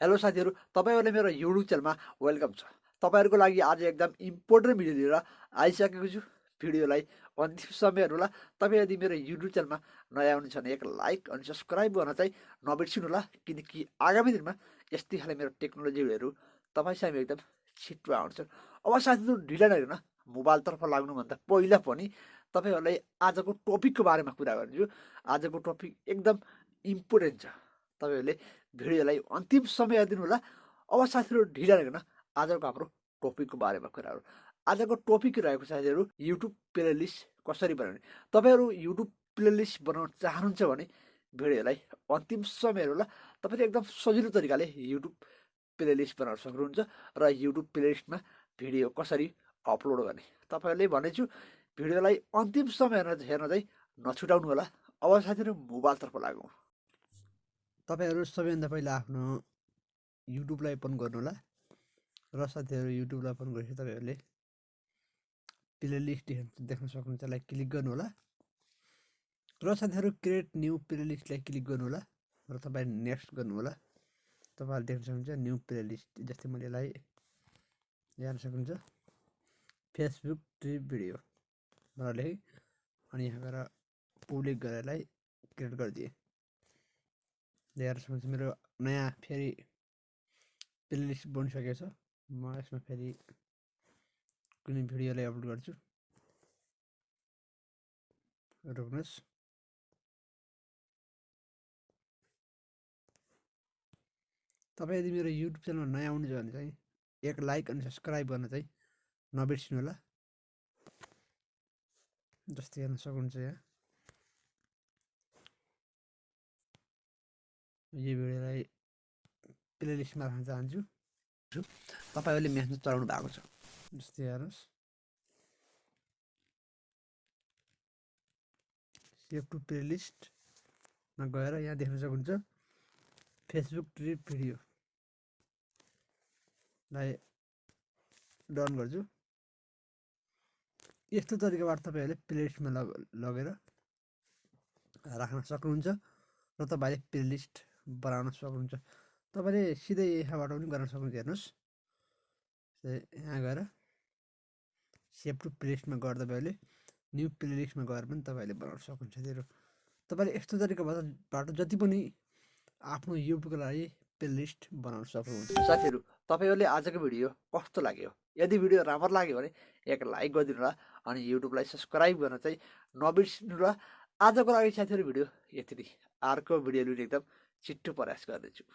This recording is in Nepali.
हेलो साथीहरू। तपाईँहरूले मेरो युट्युब च्यानलमा वेलकम छ। तपाईँहरूको लागि आज एकदम इम्पोर्टेन्ट भिडियो लिएर आइसकेको छु भिडियोलाई। अन्तिम समय होला। तपाईँ यदि मेरो युट्युब च्यानलमा नयाँ हुनुहुन्छ भने एक लाइक अनि सब्सक्राइब गर्न चाहिँ नबिर्सिनु होला किनकि आगामी दिनमा यस्तै खाले मेरो टेक्नोलोजी भिडियोहरू तपाईँसँग एकदम छिटो आउँछ अब साथीहरू ढिला नगर्न मोबाइलतर्फ लाग्नुभन्दा पहिला पनि तपाईँहरूलाई आजको टपिकको बारेमा कुरा गर्छु आजको टपिक एकदम इम्पोर्टेन्ट छ। तपाईँहरूले भिडियोलाई अन्तिम समय दिनु होला। अब साथीहरू ढिला नगर्न आजको हाम्रो टपिकको बारेमा कुराहरू। आजको टपिक रहेको साथीहरू युट्युब प्लेलिस्ट कसरी बनाउने? तपाईँहरू युट्युब प्लेलिस्ट बनाउन चाहनुहुन्छ भने भिडियोलाई अन्तिम समय होला। तपाईँले एकदम सजिलो तरिकाले युट्युब प्लेलिस्ट बनाउन सक्नुहुन्छ र युट्युब प्लेलिस्टमा भिडियो कसरी अपलोड गर्ने? तपाईँहरूले भनेछु भिडियोलाई अन्तिम समय हेर्न चाहिँ नछुटाउनु होला। अब साथीहरू मोबाइलतर्फ लागौँ। तपाईँहरू सबैभन्दा पहिला आफ्नो युट्युबलाई ओपन गर्नु होला र साथीहरू युट्युबलाई ओपन गरेपछि तपाईँहरूले प्लेलिस्ट देख्न सक्नुहुन्छ त्यसलाई क्लिक गर्नु होला र साथीहरू क्रिएट न्यू प्लेलिस्टलाई क्लिक गर्नु होला र तपाईँ नेक्स्ट गर्नु होला तपाईँहरूले देख्न सक्नुहुन्छ न्यू प्लेलिस्ट जस्तै मैले यसलाई हेर्न सक्नुहुन्छ। फेसबुक ट्रिप भिडियो भनेर लेखेँ अनि यहाँ गएर पब्लिक गरेरलाई क्रिएट गरिदिएँ। हेर्न सक्नुहुन्छ मेरो नयाँ फेरि प्लेलिस्ट बनिसकेको छ म यसमा फेरि कुनै भिडियोलाई अपलोड गर्छु रोक्नुहोस् तपाईँ यदि मेरो युट्युब च्यानलमा नयाँ आउनुहुन्छ भने चाहिँ एक लाइक अनि सब्सक्राइब गर्न चाहिँ नबिर्सिनु होला। जस्तै हेर्न सक्नुहुन्छ यहाँ। यो भिडियोलाई प्लेलिस्टमा राख्न चाहन्छु तपाईँहरूले म्यासेज चलाउनु भएको छ जस्तै हेर्नुहोस् सेभ टु प्लेलिस्टमा गएर यहाँ देख्न सक्नुहुन्छ फेसबुक ट्रिप भिडियोलाई डन गर्छु यस्तो तरिकाबाट तपाईँहरूले प्लेलिस्टमा लग लगेर राख्न सक्नुहुन्छ र तपाईँले प्लेलिस्ट बनाउन सक्नुहुन्छ। तपाईँले सिधै यहाँबाट पनि गर्न सक्नुहुन्छ। हेर्नुहोस्। यहाँ गएर सेभ टु प्लेलिस्टमा गएर तपाईँहरूले न्यु प्लेलिस्टमा गएर पनि तपाईँहरूले बनाउन सक्नुहुन्छ। साथीहरू तपाईँले यस्तो तरिकाबाट जति पनि आफ्नो युट्युबको लागि प्लेलिस्ट बनाउन सक्नुहुन्छ। साथीहरू तपाईँहरूले आजको भिडियो कस्तो लाग्यो? यदि भिडियो राम्रो लाग्यो भने एक लाइक गरिदिनु होला अनि युट्युबलाई सब्सक्राइब गर्न चाहिँ नबिर्सिनु होला। आजको लागि साथीहरू भिडियो यति नै। अर्को भिडियो लिने एकदम Chí tu para es cada chivo.